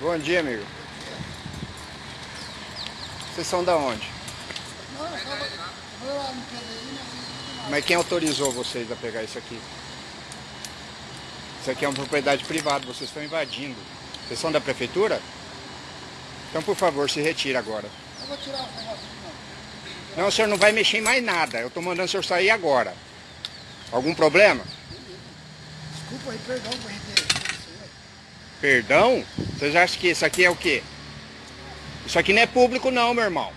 Bom dia, amigo. Vocês são da onde? Mas... Quem autorizou vocês a pegar isso aqui? Isso aqui é uma propriedade privada, vocês estão invadindo. Vocês são da prefeitura? Então, por favor, se retire agora. Eu vou tirar os negócios aqui, não. O senhor não vai mexer em mais nada. Eu estou mandando o senhor sair agora. Algum problema? Desculpa aí, perdão por. Perdão? Vocês acham que isso aqui é o quê? Isso aqui não é público não, meu irmão.